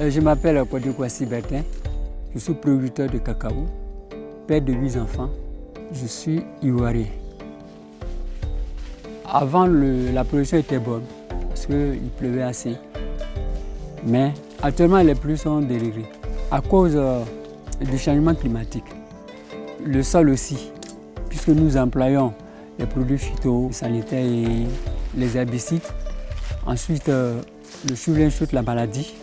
Euh, je m'appelle Kwasi Bertin. Je suis producteur de cacao, père de huit enfants. Je suis ivoirien. Avant, la production était bonne parce qu'il pleuvait assez. Mais actuellement, les pluies sont dérivées à cause euh, du changement climatique. Le sol aussi, puisque nous employons les produits phytosanitaires et les herbicides. Ensuite, euh, le chou chute la maladie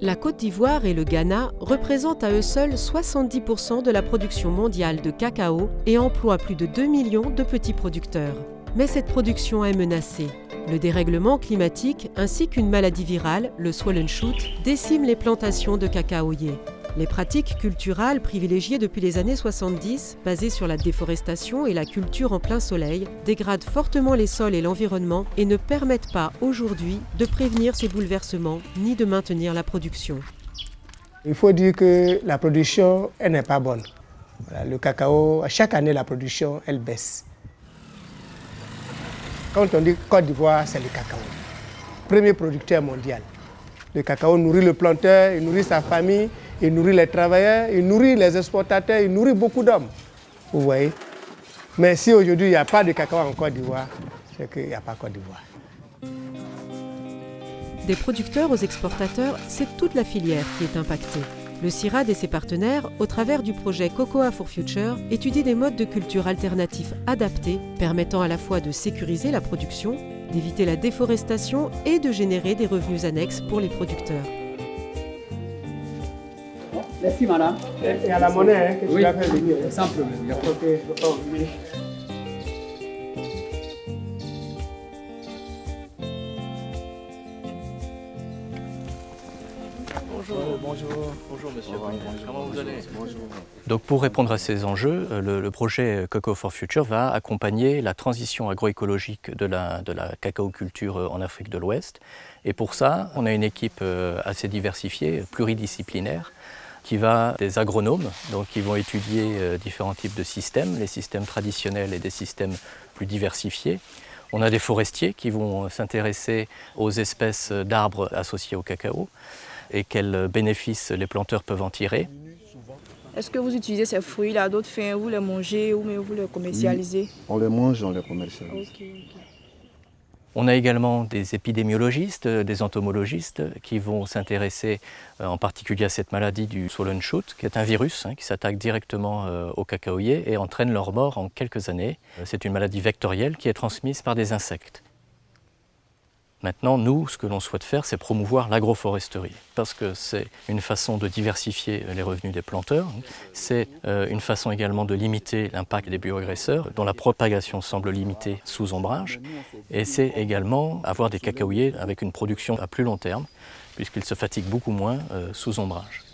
La Côte d'Ivoire et le Ghana représentent à eux seuls 70% de la production mondiale de cacao et emploient plus de 2 millions de petits producteurs. Mais cette production est menacée. Le dérèglement climatique ainsi qu'une maladie virale, le swollen shoot, déciment les plantations de cacaoyers. Les pratiques culturales privilégiées depuis les années 70, basées sur la déforestation et la culture en plein soleil, dégradent fortement les sols et l'environnement et ne permettent pas aujourd'hui de prévenir ces bouleversements ni de maintenir la production. Il faut dire que la production, elle n'est pas bonne. le cacao, à chaque année, la production, elle baisse. Quand on dit Côte d'Ivoire, c'est le cacao. Premier producteur mondial. Le cacao nourrit le planteur, il nourrit sa famille, il nourrit les travailleurs, il nourrit les exportateurs, il nourrit beaucoup d'hommes. Vous voyez? Mais si aujourd'hui il n'y a pas de cacao en Côte d'Ivoire, c'est qu'il n'y a pas Côte d'Ivoire. Des producteurs aux exportateurs, c'est toute la filière qui est impactée. Le CIRAD et ses partenaires, au travers du projet Cocoa for Future, étudient des modes de culture alternatifs adaptés permettant à la fois de sécuriser la production, d'éviter la déforestation et de générer des revenus annexes pour les producteurs. Merci madame. Et à la monnaie, hein, que tu vas faire venir. Sans problème. Ok, Bonjour. Bonjour. Bonjour monsieur. Comment vous allez Bonjour. Donc pour répondre à ces enjeux, euh, le, projet Cocoa for Future va accompagner la transition agroécologique de la, de la culture en Afrique de l'Ouest. Et pour ça, on a une équipe euh, assez diversifiée, pluridisciplinaire, qui va des agronomes, donc qui vont étudier euh, différents types de systèmes, les systèmes traditionnels et des systèmes plus diversifiés. On a des forestiers qui vont s'intéresser aux espèces d'arbres associés au cacao et quels bénéfices les planteurs peuvent en tirer. Est-ce que vous utilisez ces fruits-là? À d'autres fins Vous les mangez ou vous les commercialisez? On les mange, on les commercialise. On a également des épidémiologistes, des entomologistes qui vont s'intéresser euh, en particulier à cette maladie du swollen shoot, qui est un virus hein, qui s'attaque directement euh, aux cacaoyers et entraîne leur mort en quelques années. Euh, c'est une maladie vectorielle qui est transmise par des insectes. Maintenant, nous, ce que l'on souhaite faire, c'est promouvoir l'agroforesterie, parce que c'est une façon de diversifier les revenus des planteurs, c'est euh, une façon également de limiter l'impact des bioagresseurs, dont la propagation semble limitée sous ombrage, et c'est également avoir des cacaoyers avec une production à plus long terme, puisqu'ils se fatiguent beaucoup moins euh, sous ombrage.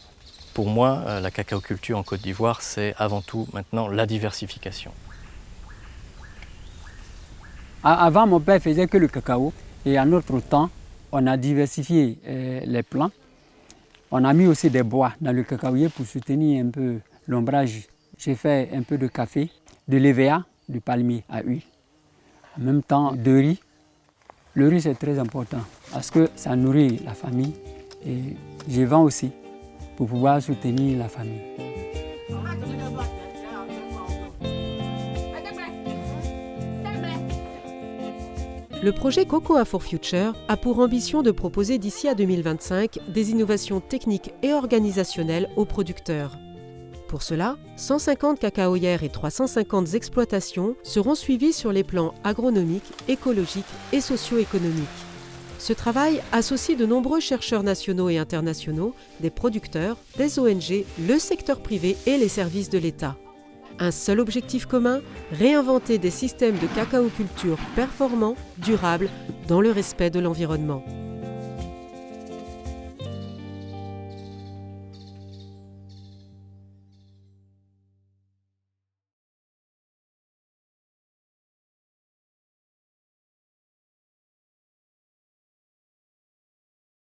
Pour moi, euh, la cacaoculture en Côte d'Ivoire, c'est avant tout maintenant la diversification. Avant, mon père faisait que le cacao. Et en notre temps, on a diversifié euh, les plants. On a mis aussi des bois dans le cacaoyer pour soutenir un peu l'ombrage. J'ai fait un peu de café, de l'EVA, du palmier à huile. En même temps, de riz. Le riz, c'est très important parce que ça nourrit la famille. Et je vends aussi pour pouvoir soutenir la famille. Le projet Cocoa for Future a pour ambition de proposer d'ici à 2025 des innovations techniques et organisationnelles aux producteurs. Pour cela, 150 cacaoyères et 350 exploitations seront suivies sur les plans agronomiques, écologiques et socio-économiques. Ce travail associe de nombreux chercheurs nationaux et internationaux, des producteurs, des ONG, le secteur privé et les services de l'État. Un seul objectif commun, réinventer des systèmes de cacao culture performants, durables, dans le respect de l'environnement.